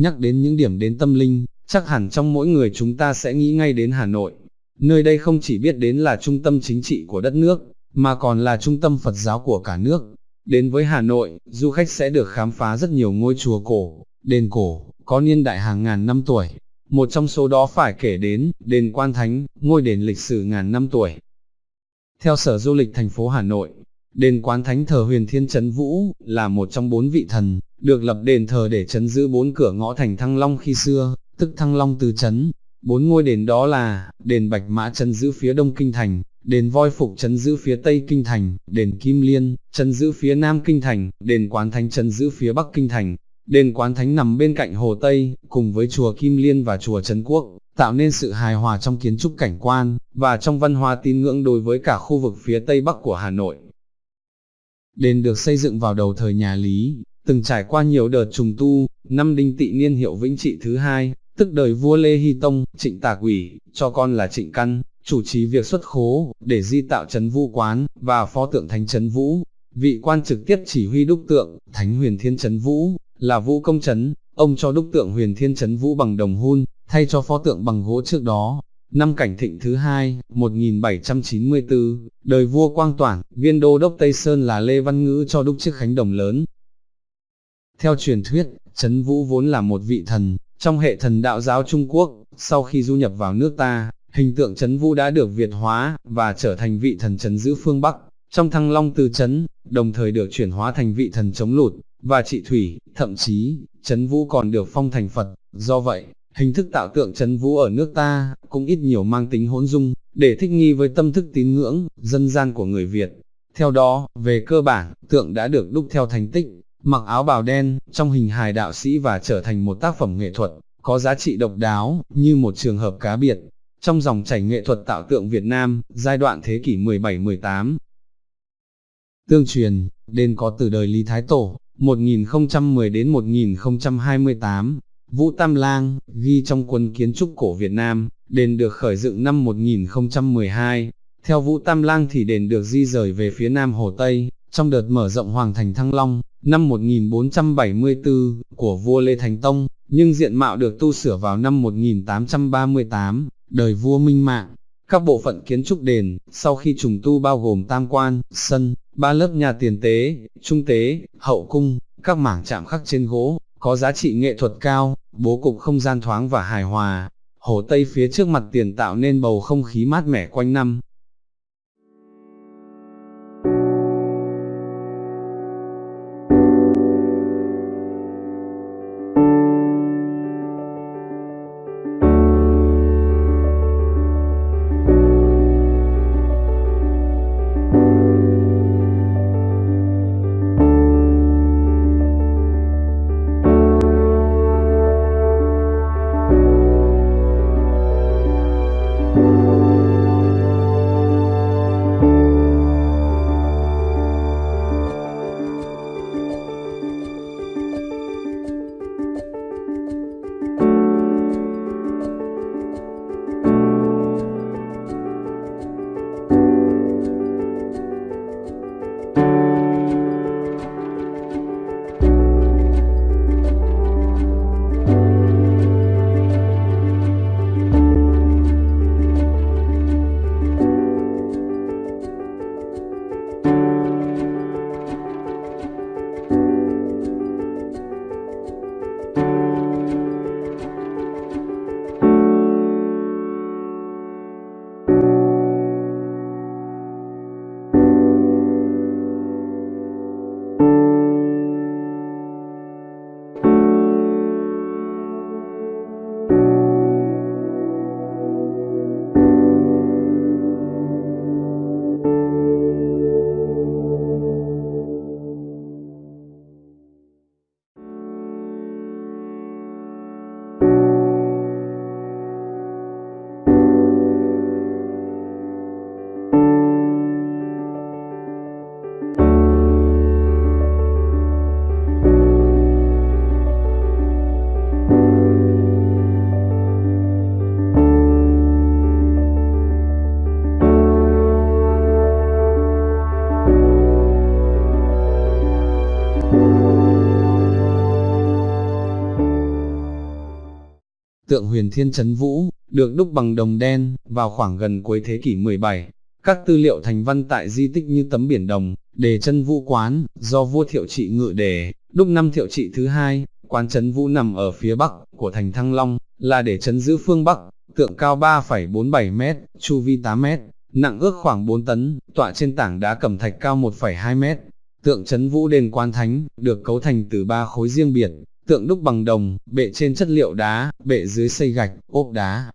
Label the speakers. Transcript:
Speaker 1: nhắc đến những điểm đến tâm linh, chắc hẳn trong mỗi người chúng ta sẽ nghĩ ngay đến Hà Nội. Nơi đây không chỉ biết đến là trung tâm chính trị của đất nước, mà còn là trung tâm Phật giáo của cả nước. Đến với Hà Nội, du khách sẽ được khám phá rất nhiều ngôi chùa cổ, đền cổ, có niên đại hàng ngàn năm tuổi. Một trong số đó phải kể đến, đền Quan Thánh, ngôi đền lịch sử ngàn năm tuổi. Theo Sở Du lịch thành phố Hà Nội, đền Quán Thánh thờ huyền thiên chấn vũ, là một trong bốn vị thần, được lập đền thờ để chấn giữ bốn cửa ngõ thành Thăng Long khi xưa, tức Thăng Long từ chấn. Bốn ngôi đền đó là, đền Bạch Mã chấn giữ phía đông kinh thành, đền Voi Phục chấn giữ phía tây kinh thành, đền Kim Liên, chấn giữ phía nam kinh thành, đền Quán Thánh chấn giữ phía bắc kinh thành. Đền Quán Thánh nằm bên cạnh Hồ Tây, cùng với chùa Kim Liên và chùa Trấn Quốc, tạo nên sự hài hòa trong kiến trúc cảnh quan, và trong văn hóa tín ngưỡng đối với cả khu vực phía Tây Bắc của Hà Nội. Đền được xây dựng vào đầu thời nhà Lý, từng trải qua nhiều đợt trùng tu, năm đinh tị niên hiệu vĩnh trị thứ hai, tức đời vua Lê Hy Tông, trịnh tạc ủy, cho con là trịnh căn, chủ trì việc xuất khố, để di tạo trấn vũ quán, và phó tượng thánh trấn vũ. Vị quan trực tiếp chỉ huy đúc tượng, thánh huyền thiên trấn vũ, là vũ công trấn, ông cho đúc tượng huyền thiên trấn vũ bằng đồng hun, thay cho phó tượng bằng gỗ trước đó. Năm cảnh thịnh thứ hai, 1794, đời vua Quang Toản, viên đô đốc Tây Sơn là Lê Văn Ngữ cho đúc chiếc khánh đồng lớn. Theo truyền thuyết, Trấn Vũ vốn là một vị thần, trong hệ thần đạo giáo Trung Quốc, sau khi du nhập vào nước ta, hình tượng Trấn Vũ đã được Việt hóa, và trở thành vị thần trấn giữ phương Bắc, trong thăng long từ Trấn, đồng thời được chuyển hóa thành vị thần chống lụt, và trị thủy, thậm chí, Trấn Vũ còn được phong thành Phật, do vậy, hình thức tạo tượng Trấn Vũ ở nước ta, cũng ít nhiều mang tính hỗn dung, để thích nghi với tâm thức tín ngưỡng, dân gian của người Việt. Theo đó, về cơ bản, tượng đã được đúc theo thành tích, mặc áo bào đen, trong hình hài đạo sĩ và trở thành một tác phẩm nghệ thuật, có giá trị độc đáo, như một trường hợp cá biệt. Trong dòng chảy nghệ thuật tạo tượng Việt Nam, giai đoạn thế kỷ 17-18. Tương truyền, đền có từ đời Lý Thái Tổ, 1010 đến 1028, Vũ Tam Lang, ghi trong quân kiến trúc cổ Việt Nam, đền được khởi dựng năm 1012. Theo Vũ Tam Lang thì đền được di rời về phía nam Hồ Tây, trong đợt mở rộng Hoàng thành Thăng Long, năm 1474, của vua Lê Thánh Tông, nhưng diện mạo được tu sửa vào năm 1838, đời vua Minh Mạng. Các bộ phận kiến trúc đền, sau khi trùng tu bao gồm tam quan, sân, ba lớp nhà tiền tế, trung tế, hậu cung, các mảng chạm khắc trên gỗ, có giá trị nghệ thuật cao, bố cục không gian thoáng và hài hòa. Hồ Tây phía trước mặt tiền tạo nên bầu không khí mát mẻ quanh năm, tượng huyền thiên chấn vũ, được đúc bằng đồng đen, vào khoảng gần cuối thế kỷ 17. Các tư liệu thành văn tại di tích như tấm biển đồng, đề chân vũ quán, do vua thiệu trị ngự đề, đúc năm thiệu trị thứ hai, quán chấn vũ nằm ở phía bắc của thành Thăng Long, là để chấn giữ phương Bắc, tượng cao 3,47m, chu vi 8m, nặng ước khoảng 4 tấn, tọa trên tảng đá cẩm thạch cao 1,2m. Tượng chấn vũ đền quan thánh, được cấu thành từ ba khối riêng biệt, tượng đúc bằng đồng, bệ trên chất liệu đá, bệ dưới xây gạch, ốp đá,